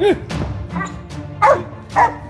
嗯。啊啊啊